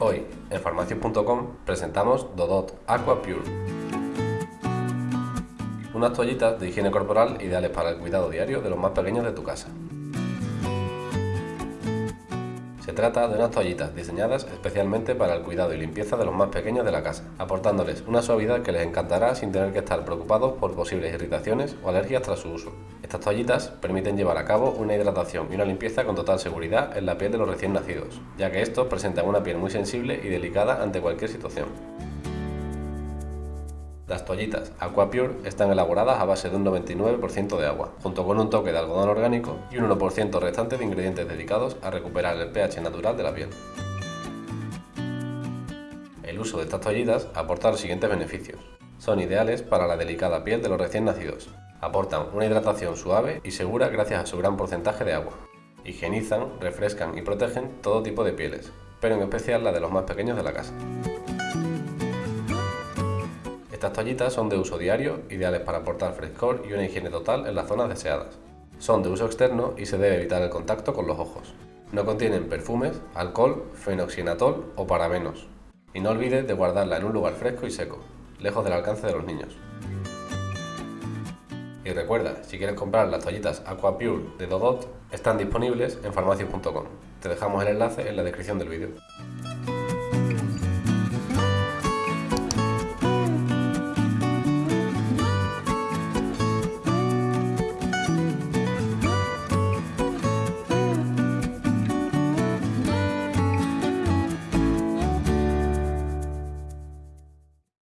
En farmacias.com presentamos Dodot Aqua Pure. Unas toallitas de higiene corporal ideales para el cuidado diario de los más pequeños de tu casa. Se trata de unas toallitas diseñadas especialmente para el cuidado y limpieza de los más pequeños de la casa, aportándoles una suavidad que les encantará sin tener que estar preocupados por posibles irritaciones o alergias tras su uso. Estas toallitas permiten llevar a cabo una hidratación y una limpieza con total seguridad en la piel de los recién nacidos, ya que estos presentan una piel muy sensible y delicada ante cualquier situación. Las toallitas Aquapure están elaboradas a base de un 99% de agua, junto con un toque de algodón orgánico y un 1% restante de ingredientes dedicados a recuperar el pH natural de la piel. El uso de estas toallitas aporta los siguientes beneficios. Son ideales para la delicada piel de los recién nacidos. Aportan una hidratación suave y segura gracias a su gran porcentaje de agua. Higienizan, refrescan y protegen todo tipo de pieles, pero en especial la de los más pequeños de la casa. Estas toallitas son de uso diario, ideales para aportar frescor y una higiene total en las zonas deseadas. Son de uso externo y se debe evitar el contacto con los ojos. No contienen perfumes, alcohol, fenoxianatol o parabenos. Y no olvides de guardarla en un lugar fresco y seco, lejos del alcance de los niños. Y recuerda, si quieres comprar las toallitas Aqua Pure de Dodot, están disponibles en farmacias.com. Te dejamos el enlace en la descripción del vídeo.